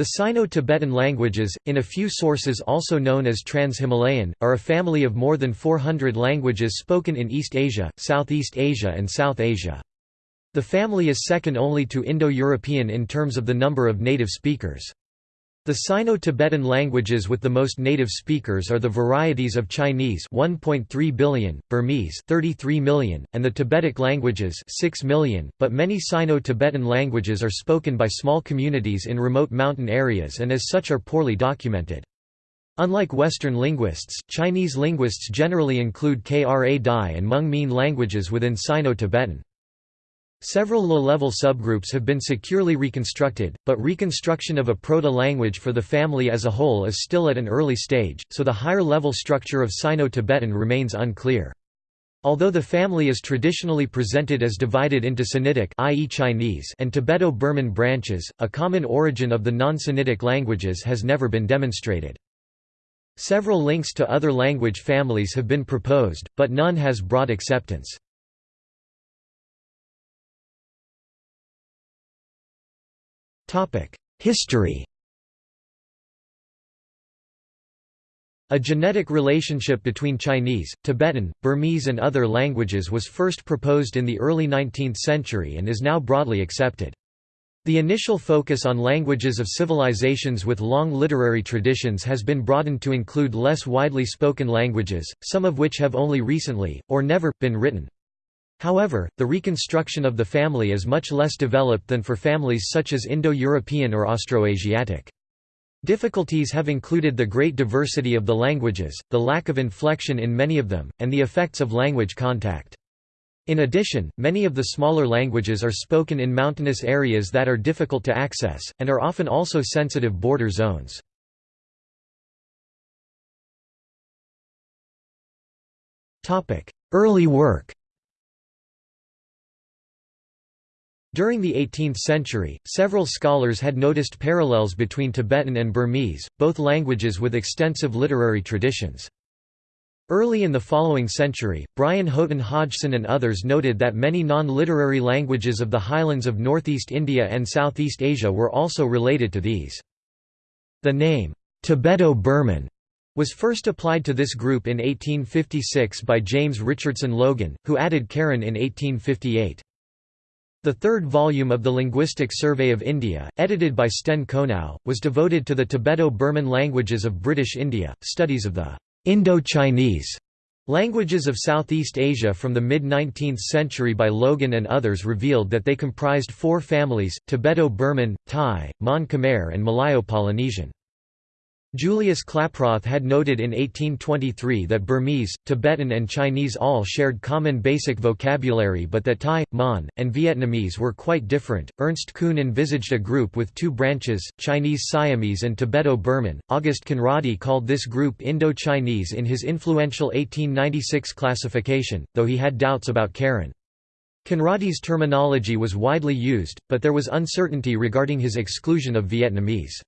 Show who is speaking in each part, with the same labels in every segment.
Speaker 1: The Sino-Tibetan languages, in a few sources also known as Trans-Himalayan, are a family of more than 400 languages spoken in East Asia, Southeast Asia and South Asia. The family is second only to Indo-European in terms of the number of native speakers. The Sino-Tibetan languages with the most native speakers are the varieties of Chinese 1.3 billion, Burmese 33 million, and the Tibetic languages 6 million, but many Sino-Tibetan languages are spoken by small communities in remote mountain areas and as such are poorly documented. Unlike Western linguists, Chinese linguists generally include Kra Dai and Hmong Mien languages within Sino-Tibetan. Several low-level subgroups have been securely reconstructed, but reconstruction of a proto-language for the family as a whole is still at an early stage, so the higher-level structure of Sino-Tibetan remains unclear. Although the family is traditionally presented as divided into Sinitic i.e. Chinese and Tibeto-Burman branches, a common origin of the non-Sinitic languages has never been demonstrated. Several links to other language families have been proposed, but none has broad acceptance. History A genetic relationship between Chinese, Tibetan, Burmese and other languages was first proposed in the early 19th century and is now broadly accepted. The initial focus on languages of civilizations with long literary traditions has been broadened to include less widely spoken languages, some of which have only recently, or never, been written. However, the reconstruction of the family is much less developed than for families such as Indo-European or Austroasiatic. Difficulties have included the great diversity of the languages, the lack of inflection in many of them, and the effects of language contact. In addition, many of the smaller languages are spoken in mountainous areas that are difficult to access, and are often also sensitive border zones. Early work During the 18th century, several scholars had noticed parallels between Tibetan and Burmese, both languages with extensive literary traditions. Early in the following century, Brian Houghton Hodgson and others noted that many non-literary languages of the highlands of northeast India and Southeast Asia were also related to these. The name, Tibeto-Burman, was first applied to this group in 1856 by James Richardson Logan, who added Karen in 1858. The third volume of the Linguistic Survey of India, edited by Sten Konow, was devoted to the Tibeto-Burman languages of British India, studies of the Indo-Chinese languages of Southeast Asia from the mid-19th century by Logan and others revealed that they comprised four families, Tibeto-Burman, Thai, Mon Khmer and Malayo-Polynesian. Julius Klaproth had noted in 1823 that Burmese, Tibetan and Chinese all shared common basic vocabulary but that Thai, Mon, and Vietnamese were quite different. Ernst Kuhn envisaged a group with two branches, Chinese Siamese and Tibeto-Burman. August Conrady called this group Indo-Chinese in his influential 1896 classification, though he had doubts about Karen. Conrady's terminology was widely used, but there was uncertainty regarding his exclusion of Vietnamese.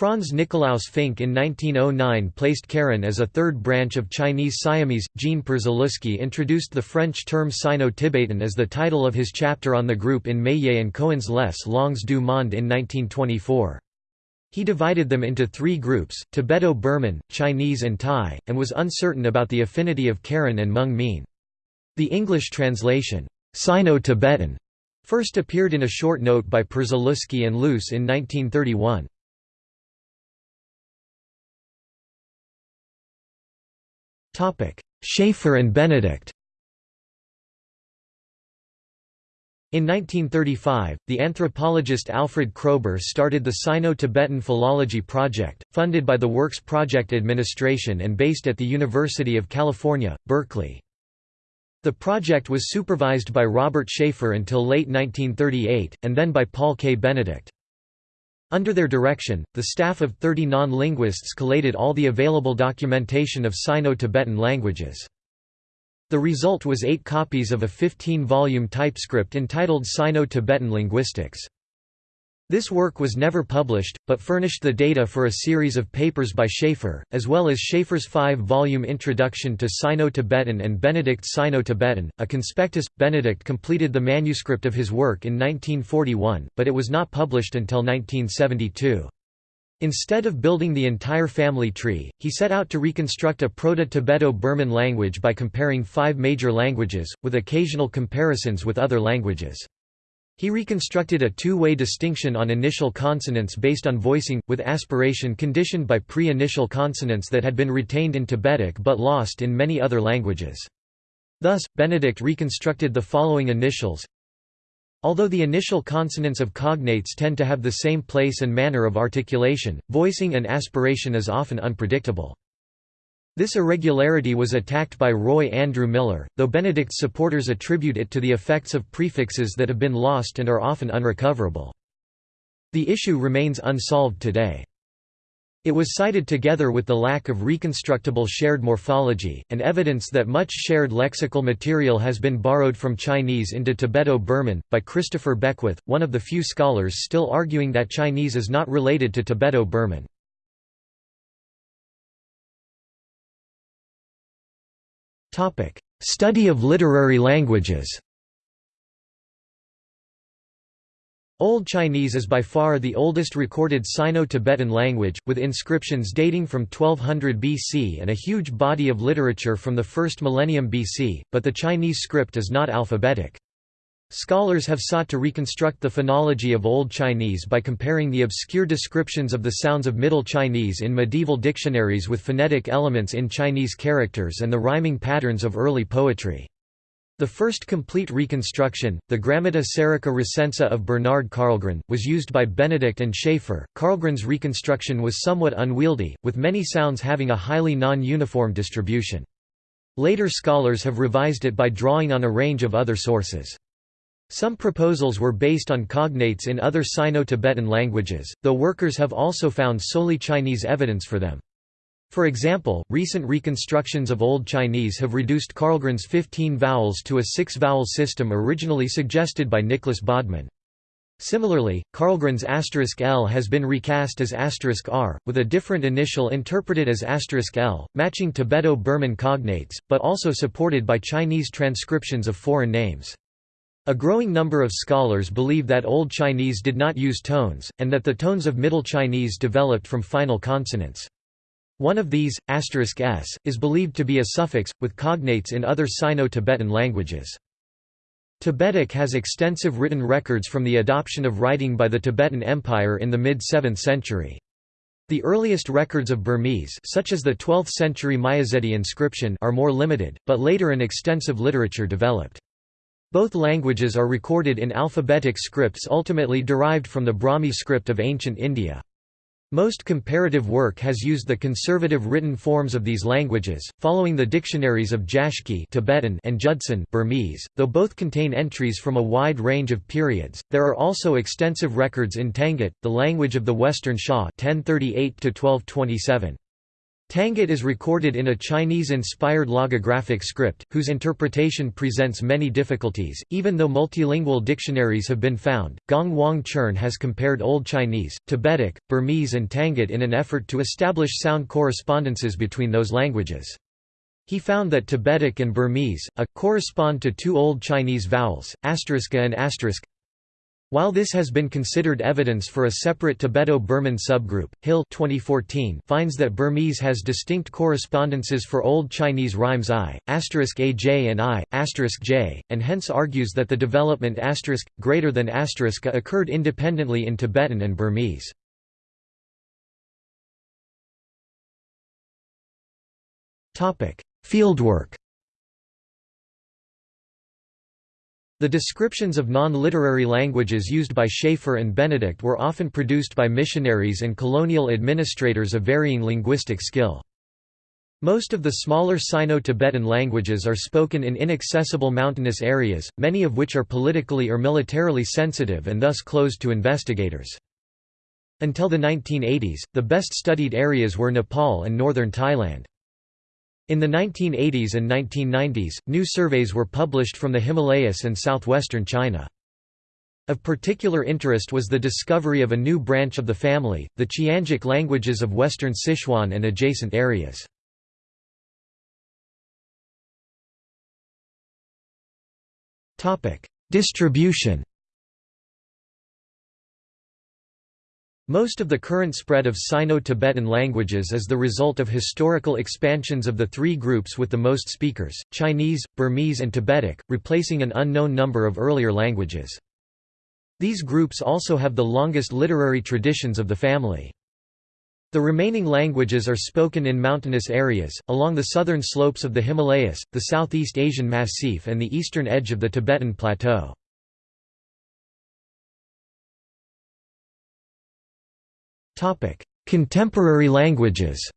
Speaker 1: Franz Nikolaus Fink in 1909 placed Karen as a third branch of Chinese Siamese. Jean Przyluski introduced the French term Sino-Tibetan as the title of his chapter on the group in Meillet and Cohen's Les Langues du Monde in 1924. He divided them into three groups, Tibeto-Burman, Chinese and Thai, and was uncertain about the affinity of Karen and Hmong Mien. The English translation, Sino-Tibetan, first appeared in a short note by Przyluski and Luce in 1931. Shafer and Benedict In 1935, the anthropologist Alfred Kroeber started the Sino-Tibetan Philology Project, funded by the Works Project Administration and based at the University of California, Berkeley. The project was supervised by Robert Shafer until late 1938, and then by Paul K. Benedict. Under their direction, the staff of 30 non-linguists collated all the available documentation of Sino-Tibetan languages. The result was eight copies of a 15-volume typescript entitled Sino-Tibetan Linguistics. This work was never published, but furnished the data for a series of papers by Shafer, as well as Shafer's five-volume Introduction to Sino-Tibetan and Benedict's Sino-Tibetan, a conspectus. Benedict completed the manuscript of his work in 1941, but it was not published until 1972. Instead of building the entire family tree, he set out to reconstruct a Proto-Tibeto-Burman language by comparing five major languages, with occasional comparisons with other languages. He reconstructed a two-way distinction on initial consonants based on voicing, with aspiration conditioned by pre-initial consonants that had been retained in Tibetic but lost in many other languages. Thus, Benedict reconstructed the following initials Although the initial consonants of cognates tend to have the same place and manner of articulation, voicing and aspiration is often unpredictable. This irregularity was attacked by Roy Andrew Miller, though Benedict's supporters attribute it to the effects of prefixes that have been lost and are often unrecoverable. The issue remains unsolved today. It was cited together with the lack of reconstructible shared morphology, and evidence that much shared lexical material has been borrowed from Chinese into Tibeto-Burman, by Christopher Beckwith, one of the few scholars still arguing that Chinese is not related to Tibeto-Burman. Study of literary languages Old Chinese is by far the oldest recorded Sino-Tibetan language, with inscriptions dating from 1200 BC and a huge body of literature from the first millennium BC, but the Chinese script is not alphabetic. Scholars have sought to reconstruct the phonology of Old Chinese by comparing the obscure descriptions of the sounds of Middle Chinese in medieval dictionaries with phonetic elements in Chinese characters and the rhyming patterns of early poetry. The first complete reconstruction, the Grammata Serica Recensa of Bernard Karlgren, was used by Benedict and Shafer. Karlgren's reconstruction was somewhat unwieldy, with many sounds having a highly non-uniform distribution. Later scholars have revised it by drawing on a range of other sources. Some proposals were based on cognates in other Sino-Tibetan languages, though workers have also found solely Chinese evidence for them. For example, recent reconstructions of Old Chinese have reduced Karlgren's 15 vowels to a six-vowel system originally suggested by Nicholas Bodman. Similarly, Karlgren's asterisk L has been recast as asterisk R, with a different initial interpreted as asterisk L, matching Tibeto-Burman cognates, but also supported by Chinese transcriptions of foreign names. A growing number of scholars believe that Old Chinese did not use tones, and that the tones of Middle Chinese developed from final consonants. One of these, asterisk s, is believed to be a suffix, with cognates in other Sino-Tibetan languages. Tibetic has extensive written records from the adoption of writing by the Tibetan Empire in the mid-7th century. The earliest records of Burmese such as the 12th-century Myazedi inscription are more limited, but later an extensive literature developed. Both languages are recorded in alphabetic scripts ultimately derived from the Brahmi script of ancient India. Most comparative work has used the conservative written forms of these languages, following the dictionaries of Jäschke Tibetan and Judson Burmese, though both contain entries from a wide range of periods. There are also extensive records in Tangut, the language of the Western Xia 1038 1227. Tangut is recorded in a Chinese-inspired logographic script, whose interpretation presents many difficulties, even though multilingual dictionaries have been found. Gong Hwang-cherng has compared Old Chinese, Tibetic, Burmese and Tangut in an effort to establish sound correspondences between those languages. He found that Tibetic and Burmese, a, correspond to two Old Chinese vowels, asterisk and asterisk while this has been considered evidence for a separate Tibeto-Burman subgroup, Hill 2014 finds that Burmese has distinct correspondences for Old Chinese rhymes i, aj and i, j, and hence argues that the development greater than occurred independently in Tibetan and Burmese. Fieldwork The descriptions of non-literary languages used by Shafer and Benedict were often produced by missionaries and colonial administrators of varying linguistic skill. Most of the smaller Sino-Tibetan languages are spoken in inaccessible mountainous areas, many of which are politically or militarily sensitive and thus closed to investigators. Until the 1980s, the best studied areas were Nepal and northern Thailand. In the 1980s and 1990s, new surveys were published from the Himalayas and southwestern China. Of particular interest was the discovery of a new branch of the family, the Qiangic languages of western Sichuan and adjacent areas. Distribution Most of the current spread of Sino-Tibetan languages is the result of historical expansions of the three groups with the most speakers, Chinese, Burmese and Tibetic, replacing an unknown number of earlier languages. These groups also have the longest literary traditions of the family. The remaining languages are spoken in mountainous areas, along the southern slopes of the Himalayas, the Southeast Asian Massif and the eastern edge of the Tibetan Plateau. Contemporary languages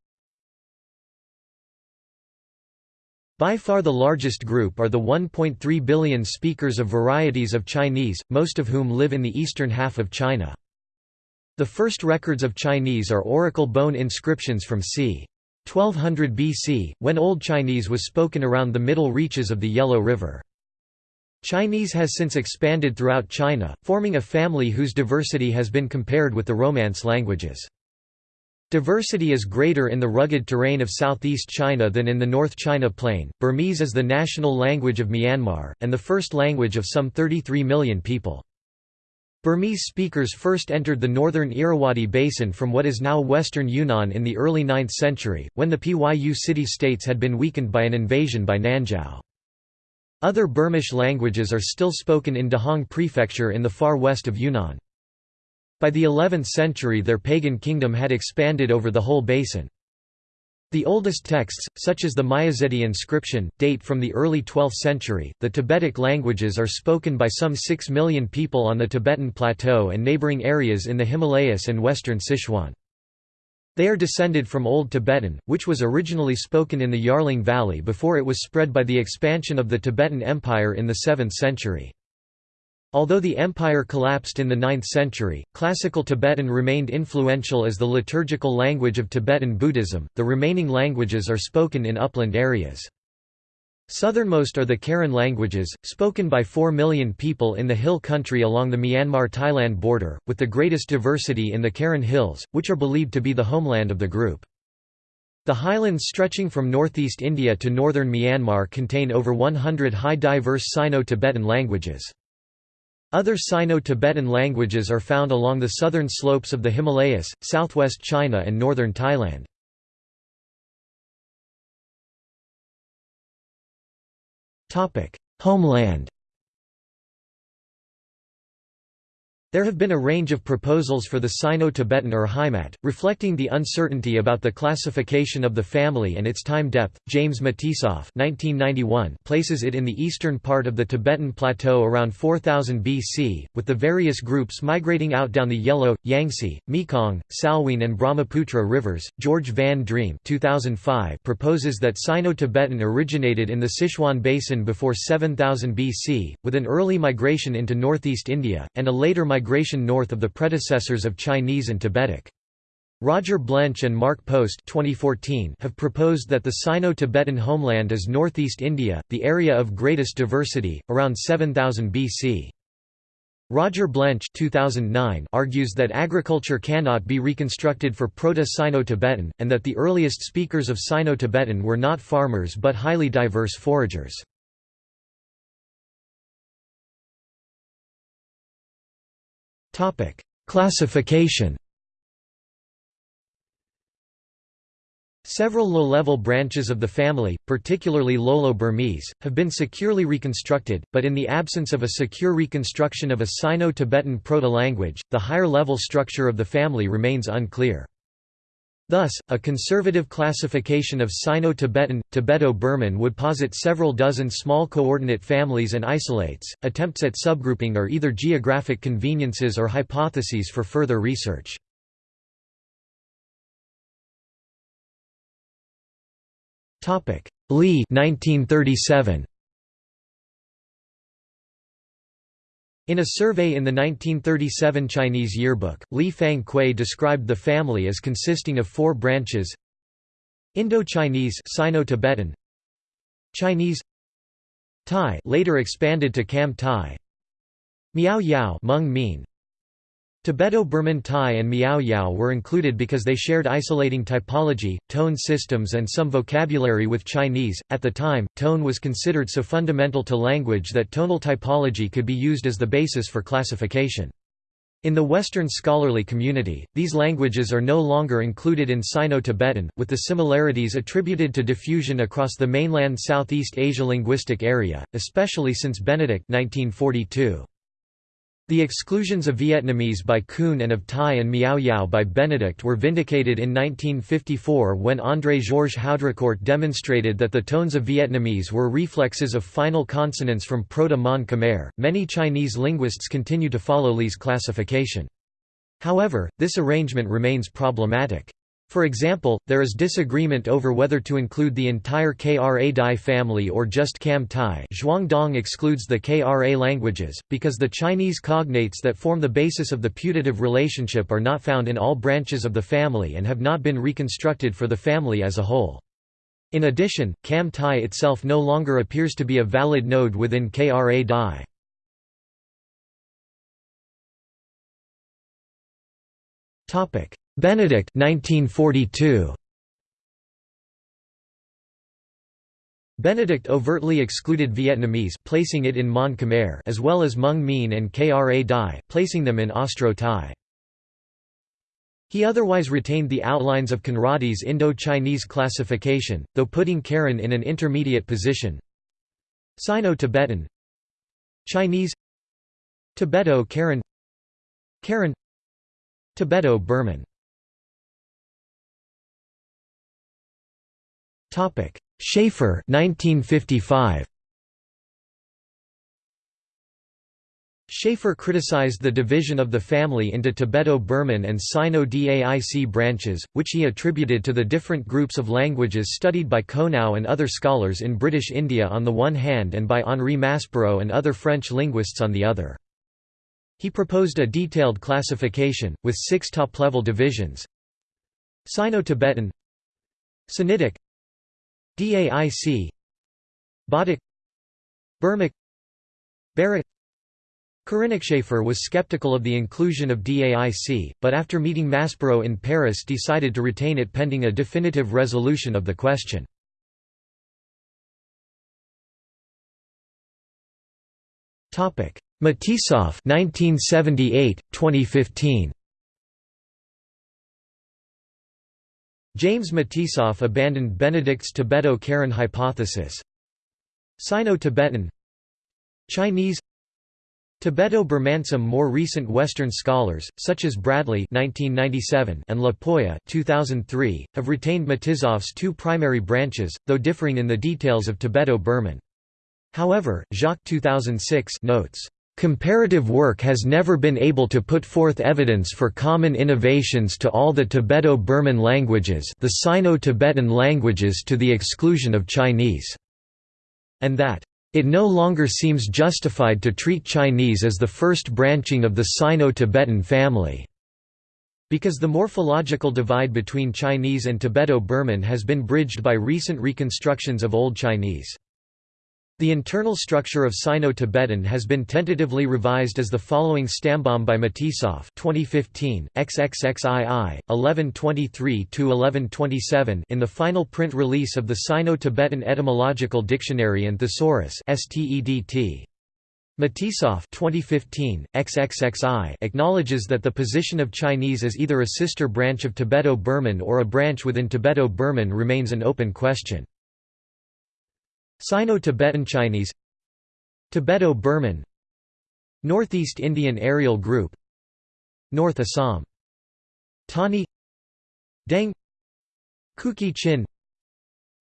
Speaker 1: By far the largest group are the 1.3 billion speakers of varieties of Chinese, most of whom live in the eastern half of China. The first records of Chinese are oracle bone inscriptions from c. 1200 BC, when Old Chinese was spoken around the middle reaches of the Yellow River. Chinese has since expanded throughout China, forming a family whose diversity has been compared with the Romance languages. Diversity is greater in the rugged terrain of southeast China than in the North China Plain. Burmese is the national language of Myanmar, and the first language of some 33 million people. Burmese speakers first entered the northern Irrawaddy Basin from what is now western Yunnan in the early 9th century, when the Pyu city-states had been weakened by an invasion by Nanzhao. Other Burmish languages are still spoken in Dehong Prefecture in the far west of Yunnan. By the 11th century their pagan kingdom had expanded over the whole basin. The oldest texts, such as the Myazedi inscription, date from the early 12th century. The Tibetic languages are spoken by some 6 million people on the Tibetan Plateau and neighboring areas in the Himalayas and western Sichuan. They are descended from Old Tibetan, which was originally spoken in the Yarlung Valley before it was spread by the expansion of the Tibetan Empire in the 7th century. Although the empire collapsed in the 9th century, Classical Tibetan remained influential as the liturgical language of Tibetan Buddhism. The remaining languages are spoken in upland areas. Southernmost are the Karen languages, spoken by 4 million people in the hill country along the Myanmar-Thailand border, with the greatest diversity in the Karen Hills, which are believed to be the homeland of the group. The highlands stretching from northeast India to northern Myanmar contain over 100 high diverse Sino-Tibetan languages. Other Sino-Tibetan languages are found along the southern slopes of the Himalayas, southwest China and northern Thailand. Homeland There have been a range of proposals for the Sino-Tibetan Urheimat, reflecting the uncertainty about the classification of the family and its time depth. James Matisoff (1991) places it in the eastern part of the Tibetan plateau around 4000 BC, with the various groups migrating out down the Yellow, Yangtze, Mekong, Salween, and Brahmaputra rivers. George Van Driem (2005) proposes that Sino-Tibetan originated in the Sichuan Basin before 7000 BC, with an early migration into northeast India and a later migration migration north of the predecessors of Chinese and Tibetic. Roger Blench and Mark Post 2014 have proposed that the Sino-Tibetan homeland is northeast India, the area of greatest diversity, around 7000 BC. Roger Blench 2009 argues that agriculture cannot be reconstructed for Proto-Sino-Tibetan, and that the earliest speakers of Sino-Tibetan were not farmers but highly diverse foragers. Topic: Classification. Several low-level branches of the family, particularly Lolo-Burmese, have been securely reconstructed, but in the absence of a secure reconstruction of a Sino-Tibetan proto-language, the higher-level structure of the family remains unclear. Thus, a conservative classification of Sino-Tibetan, Tibeto-Burman would posit several dozen small coordinate families and isolates. Attempts at subgrouping are either geographic conveniences or hypotheses for further research. Li 1937. In a survey in the 1937 Chinese yearbook, Li Fang-Kuei described the family as consisting of four branches Indo-Chinese Sino-Tibetan Chinese Thai later expanded to Kam Thai Miao Yao Hmong Mien Tibeto-Burman Thai and Miao Yao were included because they shared isolating typology, tone systems and some vocabulary with Chinese. At the time, tone was considered so fundamental to language that tonal typology could be used as the basis for classification. In the Western scholarly community, these languages are no longer included in Sino-Tibetan, with the similarities attributed to diffusion across the mainland Southeast Asia linguistic area, especially since Benedict 1942. The exclusions of Vietnamese by Kuhn and of Thai and Miao Yao by Benedict were vindicated in 1954 when André-Georges Haudricourt demonstrated that the tones of Vietnamese were reflexes of final consonants from Proto-Mon Khmer. Many Chinese linguists continue to follow Li's classification. However, this arrangement remains problematic. For example, there is disagreement over whether to include the entire Kra Dai family or just Kam Tai Zhuangdong excludes the Kra languages, because the Chinese cognates that form the basis of the putative relationship are not found in all branches of the family and have not been reconstructed for the family as a whole. In addition, Kam Tai itself no longer appears to be a valid node within Kra Dai. Topic Benedict 1942. Benedict overtly excluded Vietnamese placing it in Mon Khmer as well as Hmong Mien and Kra Dai, placing them in Austro-Thai. He otherwise retained the outlines of Conrady's Indo-Chinese classification, though putting Karen in an intermediate position. Sino-Tibetan Chinese Tibeto-Karen Karen Tibeto-Burman Topic: Shafer 1955. Shafer criticized the division of the family into Tibeto-Burman and Sino-Daic branches, which he attributed to the different groups of languages studied by Konow and other scholars in British India on the one hand and by Henri Maspero and other French linguists on the other. He proposed a detailed classification, with six top-level divisions Sino-Tibetan Sinitic DAIC Bodic Burmic Baric. Shafer was skeptical of the inclusion of DAIC, but after meeting Maspero in Paris decided to retain it pending a definitive resolution of the question. Matisoff 1978 2015 James Matisoff abandoned Benedict's Tibeto-Karen hypothesis. Sino-Tibetan Chinese Tibeto-Burman More recent Western scholars, such as Bradley 1997 and LaPolla 2003, have retained Matisoff's two primary branches, though differing in the details of Tibeto-Burman. However, Jacques 2006 notes Comparative work has never been able to put forth evidence for common innovations to all the Tibeto-Burman languages the Sino-Tibetan languages to the exclusion of Chinese, and that it no longer seems justified to treat Chinese as the first branching of the Sino-Tibetan family, because the morphological divide between Chinese and Tibeto-Burman has been bridged by recent reconstructions of Old Chinese. The internal structure of Sino-Tibetan has been tentatively revised as the following Stammbaum by Matisoff 2015, XXXII, 1123–1127 in the final print release of the Sino-Tibetan Etymological Dictionary and Thesaurus STEDT. Matisoff 2015, XXXI acknowledges that the position of Chinese as either a sister branch of Tibeto-Burman or a branch within Tibeto-Burman remains an open question. Sino-Tibetan Chinese Tibeto-Burman Northeast Indian Areal Group North Assam Tani Deng Kuki Chin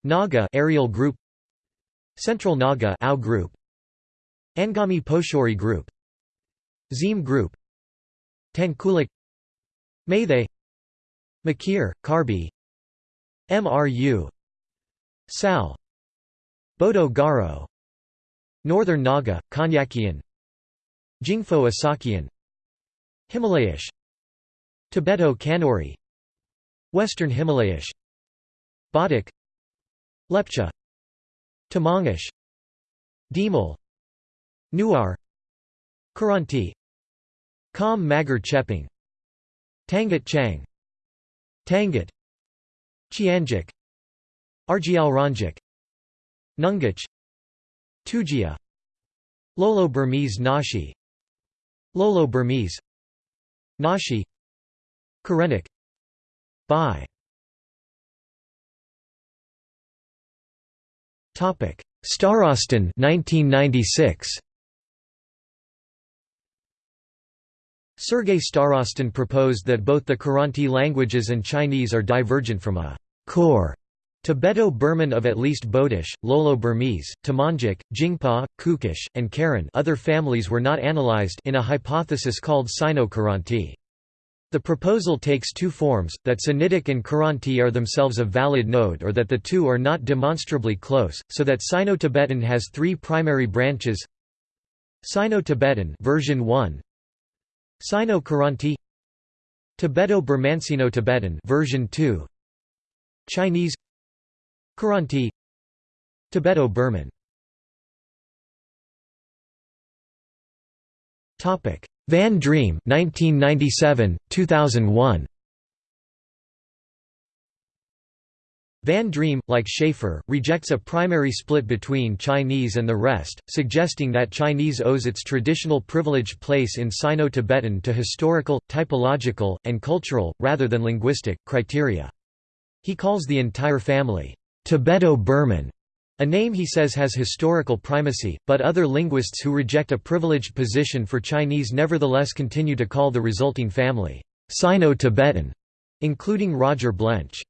Speaker 1: Naga Areal Group Central Naga Ao Group Angami Pochuri Group Zim Group Tangkhulic Meitei Mikir, Karbi MRU Sal Bodo Garo. Northern Naga, Konyakian. Jingpho Asakian. Himalayish. Tibeto Kanauri. Western Himalayish. Bodic Lepcha. Tamangish. Dimal Newar. Kiranti. Kam Magar Chepang. Tangut Qiang. Tangut. Qiangic. Argyalranjik Nungish Tujia. Lolo Burmese Naxi. Lolo Burmese. Naxi. Karenic. Bai. Topic. Starostin 1996 Sergei Starostin proposed that both the Kiranti languages and Chinese are divergent from a core Tibeto-Burman of at least Bodish, Lolo-Burmese, Tamangic, Jingpa, Kukish, and Karen other families were not analyzed in a hypothesis called Sino-Kiranti. The proposal takes two forms, that Sinitic and Kiranti are themselves a valid node or that the two are not demonstrably close, so that Sino-Tibetan has three primary branches. Sino-Tibetan version 1 Sino-Kiranti Tibeto-Burmansino-Tibetan version 2 Chinese Kiranti Tibeto-Burman Van Driem 1997 2001 Van Driem, like Shafer, rejects a primary split between Chinese and the rest, suggesting that Chinese owes its traditional privileged place in Sino-Tibetan to historical, typological, and cultural, rather than linguistic, criteria. He calls the entire family, Tibeto-Burman, a name he says has historical primacy, but other linguists who reject a privileged position for Chinese nevertheless continue to call the resulting family, Sino-Tibetan, including Roger Blench.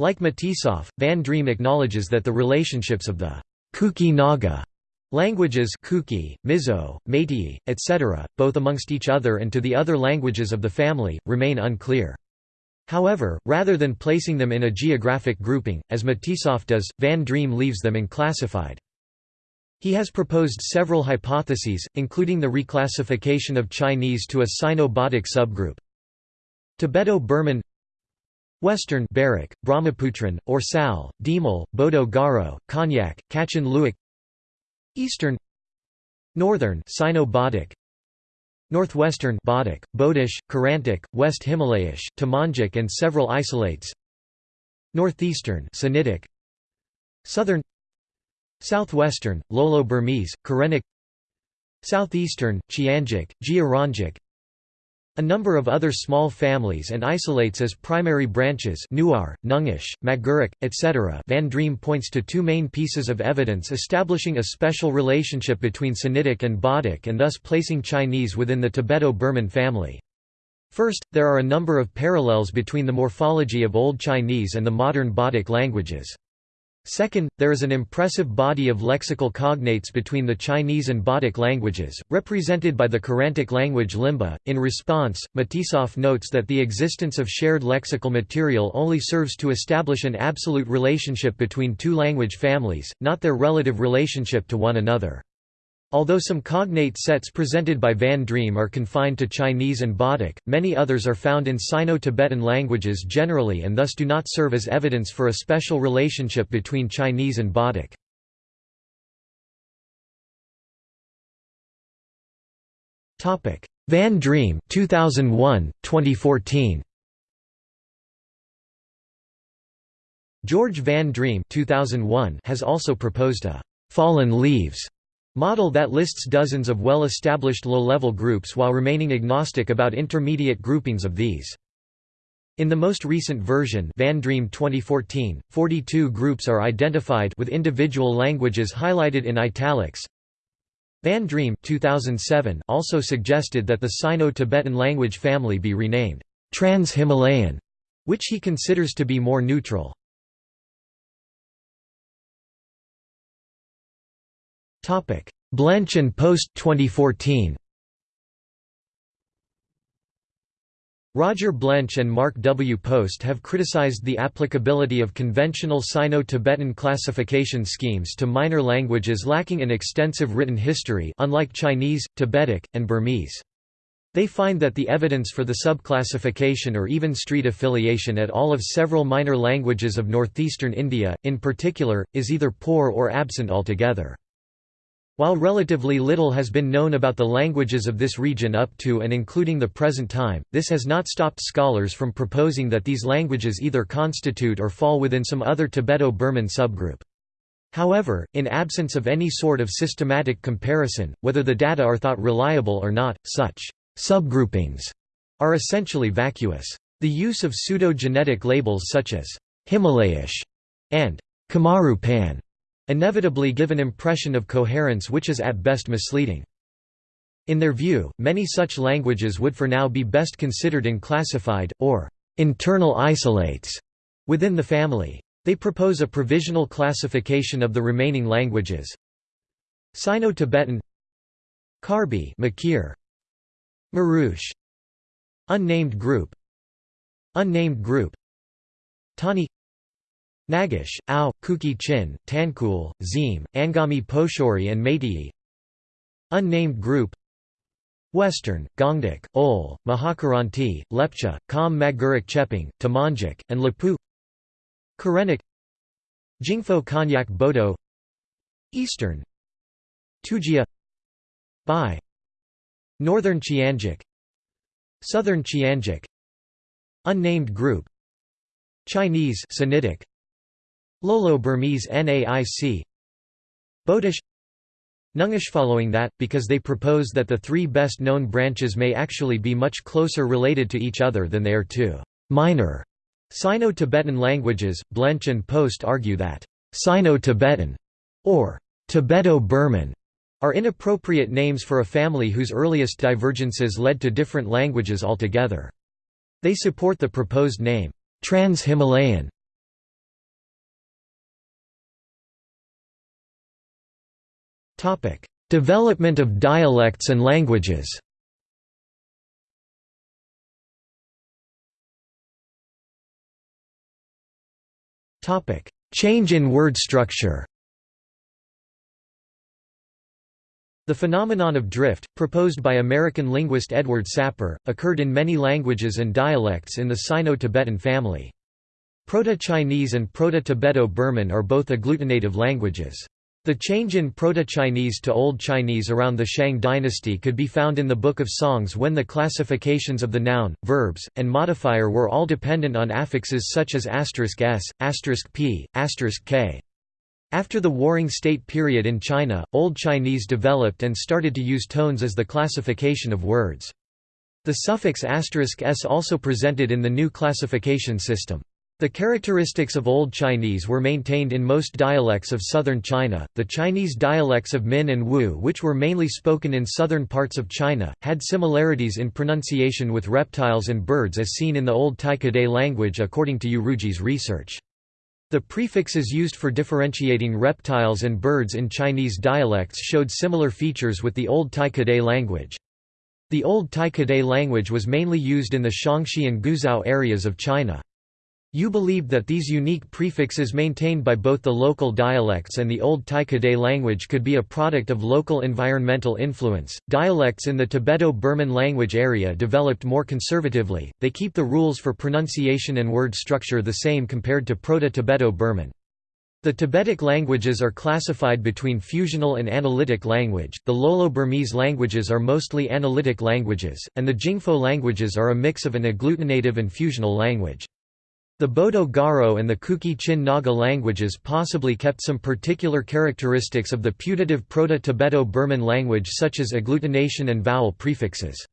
Speaker 1: Like Matisoff, Van Driem acknowledges that the relationships of the Kuki Naga languages Kuki, Mizo, Meitei, etc., both amongst each other and to the other languages of the family, remain unclear. However, rather than placing them in a geographic grouping, as Matisoff does, Van Driem leaves them unclassified. He has proposed several hypotheses, including the reclassification of Chinese to a Sino-Bodic subgroup. Tibeto-Burman Western Barak, Brahmaputran, Orsal, Dimal, Bodo Garo, Konyak, Kachin Luik Eastern Northern Sino-Bodic Northwestern Bodic, Bodish, Kirantic, West Himalayish, Tamangic and several isolates. Northeastern Sinitic. Southern. Southwestern, Lolo-Burmese, Karenic Southeastern, Qiangic, Jiaranjuk a number of other small families and isolates as primary branches Nuar, Nungish, Magaric, etc. Van Driem points to two main pieces of evidence establishing a special relationship between Sinitic and Bodic and thus placing Chinese within the Tibeto-Burman family. First, there are a number of parallels between the morphology of Old Chinese and the modern Bodic languages. Second, there is an impressive body of lexical cognates between the Chinese and Bodic languages, represented by the Kirantic language Limbu. In response, Matisoff notes that the existence of shared lexical material only serves to establish an absolute relationship between two language families, not their relative relationship to one another. Although some cognate sets presented by Van Driem are confined to Chinese and Bodic, many others are found in Sino-Tibetan languages generally and thus do not serve as evidence for a special relationship between Chinese and Bodic. Van Driem 2001, 2014. George Van Driem 2001 has also proposed a «fallen leaves» Model that lists dozens of well-established low-level groups while remaining agnostic about intermediate groupings of these. In the most recent version Van Driem 2014, 42 groups are identified with individual languages highlighted in italics. Van Driem 2007 also suggested that the Sino-Tibetan language family be renamed Trans-Himalayan, which he considers to be more neutral. Blench and Post 2014. Roger Blench and Mark W. Post have criticized the applicability of conventional Sino-Tibetan classification schemes to minor languages lacking an extensive written history unlike Chinese, Tibetic, and Burmese. They find that the evidence for the subclassification or even street affiliation at all of several minor languages of northeastern India, in particular, is either poor or absent altogether. While relatively little has been known about the languages of this region up to and including the present time, this has not stopped scholars from proposing that these languages either constitute or fall within some other Tibeto-Burman subgroup. However, in absence of any sort of systematic comparison, whether the data are thought reliable or not, such subgroupings are essentially vacuous. The use of pseudo-genetic labels such as Himalayish and Kamaru inevitably give an impression of coherence which is at best misleading. In their view, many such languages would for now be best considered in classified, or internal isolates, within the family. They propose a provisional classification of the remaining languages. Sino-Tibetan Karbi Mikir Marush Unnamed group Unnamed group Tani Nagish, Ao, Kuki Chin, Tangkhul, Zim, Angami Pochuri and Meitei Unnamed group. Western, Gongduk, Ol, Mahakiranti, Lepcha, Kam Magaric Chepang, Tamangic, and Lapu. Karenic. Jingpho Konyak Bodo. Eastern. Tujia. Bai. Northern Qiangic. Southern Qiangic. Unnamed group. Chinese Sinitic Lolo Burmese NAIC Bodish Nungish following that, because they propose that the three best known branches may actually be much closer related to each other than they are to minor Sino-Tibetan languages, Blench and Post argue that Sino-Tibetan or Tibeto-Burman are inappropriate names for a family whose earliest divergences led to different languages altogether. They support the proposed name, Trans-Himalayan. Development of dialects and languages Topic: Change in word structure The phenomenon of drift, proposed by American linguist Edward Sapir, occurred in many languages and dialects in the Sino-Tibetan family. Proto-Chinese and Proto-Tibeto-Burman are both agglutinative languages. The change in Proto-Chinese to Old Chinese around the Shang dynasty could be found in the Book of Songs when the classifications of the noun, verbs, and modifier were all dependent on affixes such as s, p, k. After the Warring State period in China, Old Chinese developed and started to use tones as the classification of words. The suffix s also presented in the new classification system. The characteristics of Old Chinese were maintained in most dialects of southern China. The Chinese dialects of Min and Wu, which were mainly spoken in southern parts of China, had similarities in pronunciation with reptiles and birds as seen in the Old Tai-Kadai language according to Uruji's research. The prefixes used for differentiating reptiles and birds in Chinese dialects showed similar features with the Old Tai-Kadai language. The Old Tai-Kadai language was mainly used in the Shaanxi and Guizhou areas of China. Yu believed that these unique prefixes maintained by both the local dialects and the Old Tai-Kadai language could be a product of local environmental influence. Dialects in the Tibeto-Burman language area developed more conservatively, they keep the rules for pronunciation and word structure the same compared to Proto-Tibeto-Burman. The Tibetic languages are classified between fusional and analytic language, the Lolo-Burmese languages are mostly analytic languages, and the Jingpho languages are a mix of an agglutinative and fusional language. The Bodo Garo and the Kuki-Chin Naga languages possibly kept some particular characteristics of the putative Proto-Tibeto-Burman language such as agglutination and vowel prefixes.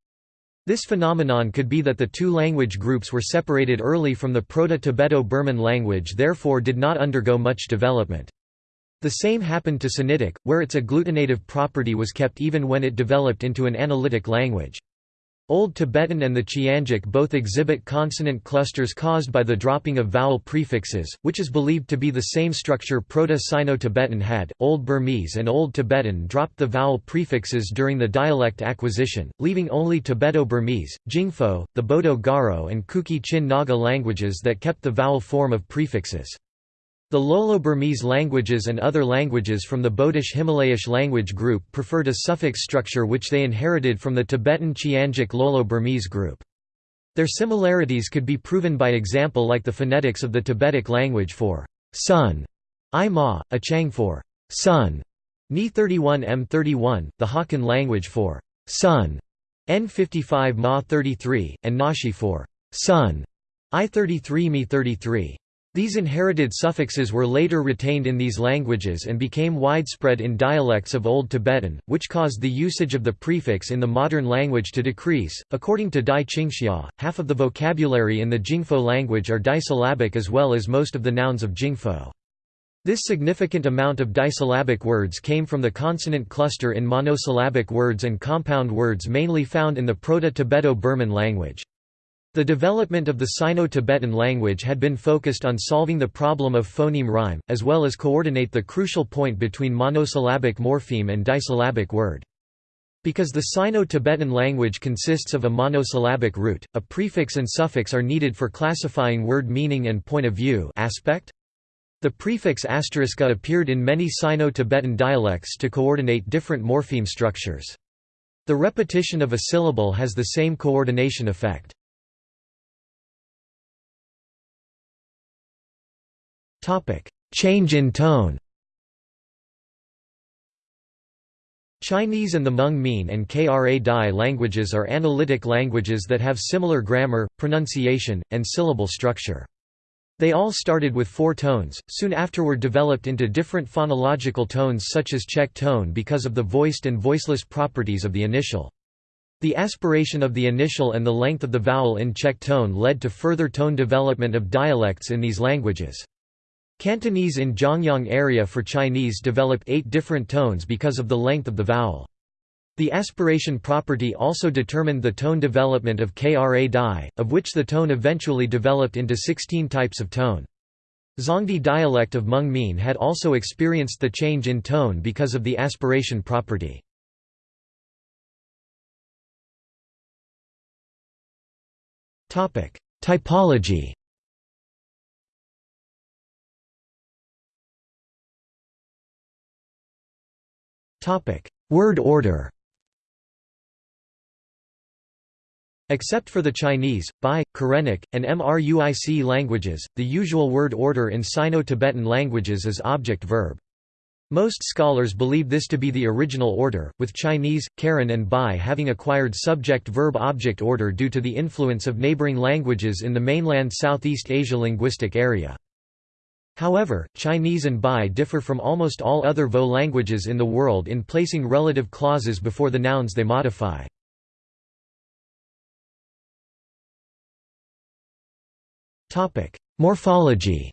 Speaker 1: This phenomenon could be that the two language groups were separated early from the Proto-Tibeto-Burman language therefore did not undergo much development. The same happened to Sinitic, where its agglutinative property was kept even when it developed into an analytic language. Old Tibetan and the Qiangic both exhibit consonant clusters caused by the dropping of vowel prefixes, which is believed to be the same structure Proto-Sino-Tibetan had. Old Burmese and Old Tibetan dropped the vowel prefixes during the dialect acquisition, leaving only Tibeto-Burmese, Jingpho, the Bodo Garo and Kuki-Chin Naga languages that kept the vowel form of prefixes. The Lolo-Burmese languages and other languages from the Bodish-Himalayish language group preferred a suffix structure which they inherited from the Tibetan Qiangic Lolo-Burmese group. Their similarities could be proven by example like the phonetics of the Tibetic language for sun, i ma, a chang for sun, ni 31 m 31, the Hakka language for sun, n 55 ma 33, and Naxi for sun, i 33 mi 33. These inherited suffixes were later retained in these languages and became widespread in dialects of Old Tibetan, which caused the usage of the prefix in the modern language to decrease. According to Dai Qingxia, half of the vocabulary in the Jingpho language are disyllabic as well as most of the nouns of Jingpho. This significant amount of disyllabic words came from the consonant cluster in monosyllabic words and compound words mainly found in the Proto-Tibeto-Burman language. The development of the Sino-Tibetan language had been focused on solving the problem of phoneme rhyme, as well as coordinate the crucial point between monosyllabic morpheme and disyllabic word. Because the Sino-Tibetan language consists of a monosyllabic root, a prefix and suffix are needed for classifying word meaning and point of view aspect. The prefix asteriska appeared in many Sino-Tibetan dialects to coordinate different morpheme structures. The repetition of a syllable has the same coordination effect. Change in tone Chinese and the Hmong Mien and Kra Dai languages are analytic languages that have similar grammar, pronunciation, and syllable structure. They all started with four tones, soon afterward developed into different phonological tones such as check tone because of the voiced and voiceless properties of the initial. The aspiration of the initial and the length of the vowel in check tone led to further tone development of dialects in these languages. Cantonese in Zhongyang area for Chinese developed eight different tones because of the length of the vowel. The aspiration property also determined the tone development of Kra Dai, of which the tone eventually developed into 16 types of tone. Zongdi dialect of Hmong Mien had also experienced the change in tone because of the aspiration property. Typology Word order Except for the Chinese, Bai, Karen,ic, and Mruic languages, the usual word order in Sino-Tibetan languages is object-verb. Most scholars believe this to be the original order, with Chinese, Karen and Bai having acquired subject-verb-object order due to the influence of neighboring languages in the mainland Southeast Asia linguistic area. However, Chinese and Bai differ from almost all other Vo languages in the world in placing relative clauses before the nouns they modify. Morphology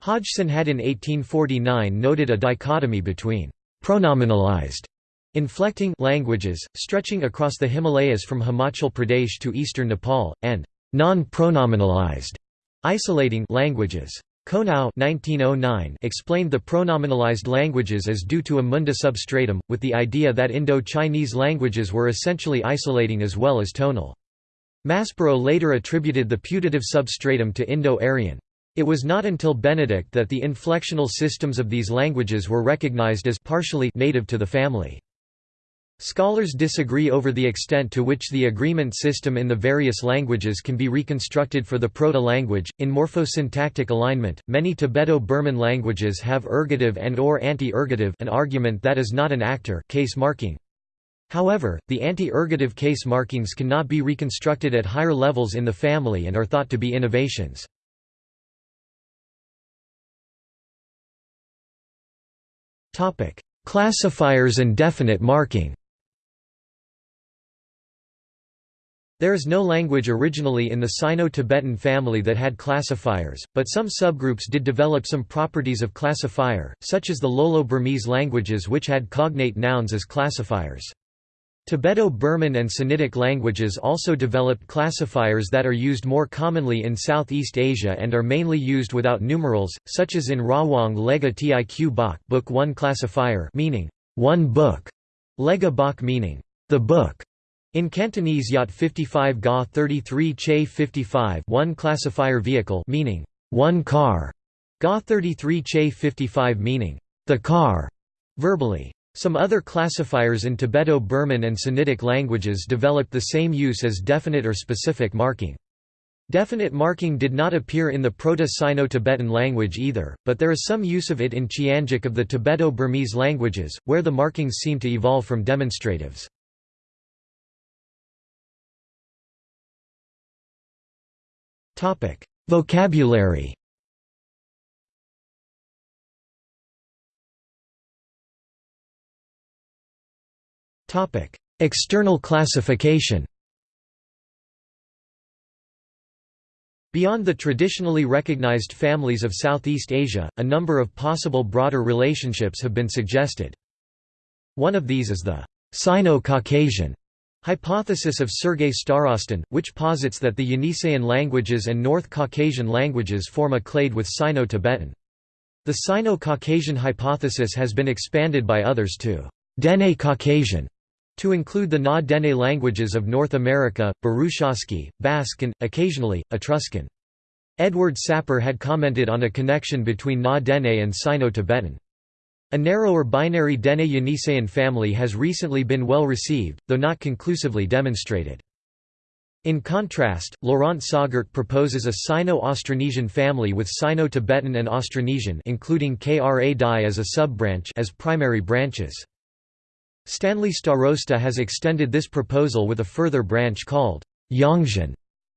Speaker 1: Hodgson had in 1849 noted a dichotomy between pronominalized inflecting languages, stretching across the Himalayas from Himachal Pradesh to eastern Nepal, and Non-pronominalized isolating languages. Konow 1909 explained the pronominalized languages as due to a munda substratum, with the idea that Indo-Chinese languages were essentially isolating as well as tonal. Maspero later attributed the putative substratum to Indo-Aryan. It was not until Benedict that the inflectional systems of these languages were recognized as partially native to the family. Scholars disagree over the extent to which the agreement system in the various languages can be reconstructed for the proto-language. In morphosyntactic alignment, many Tibeto-Burman languages have ergative and or anti-ergative an argument that is not an actor case marking. However, the anti-ergative case markings cannot be reconstructed at higher levels in the family and are thought to be innovations. Classifiers and definite marking There is no language originally in the Sino-Tibetan family that had classifiers, but some subgroups did develop some properties of classifier, such as the Lolo-Burmese languages which had cognate nouns as classifiers. Tibeto-Burman and Sinitic languages also developed classifiers that are used more commonly in Southeast Asia and are mainly used without numerals, such as in Rawang Lega Tiq Bok book 1 classifier meaning one book, Lega Bok meaning the book, in Cantonese Yacht 55 Ga 33 Che 55 one classifier vehicle meaning one car, Ga 33 Che 55 meaning the car, verbally. Some other classifiers in Tibeto-Burman and Sinitic languages developed the same use as definite or specific marking. Definite marking did not appear in the Proto-Sino-Tibetan language either, but there is some use of it in Qiangic of the Tibeto-Burmese languages, where the markings seem to evolve from demonstratives. Vocabulary. External classification. Beyond the traditionally recognized families of Southeast Asia, a number of possible broader relationships have been suggested. One of these is the Sino-Caucasian hypothesis of Sergei Starostin, which posits that the Yeniseian languages and North Caucasian languages form a clade with Sino-Tibetan. The Sino-Caucasian hypothesis has been expanded by others to Dene Caucasian, to include the Na-Dene languages of North America, Burushaski, Basque and, occasionally, Etruscan. Edward Sapir had commented on a connection between Na-Dene and Sino-Tibetan. A narrower binary Dene-Yeniseian family has recently been well received, though not conclusively demonstrated. In contrast, Laurent Sagart proposes a Sino-Austronesian family with Sino-Tibetan and Austronesian including Kra Dai as a sub-branch as primary branches. Stanley Starosta has extended this proposal with a further branch called Yangzian,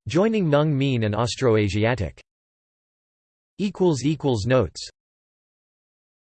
Speaker 1: joining Hmong Mien and Austroasiatic. Notes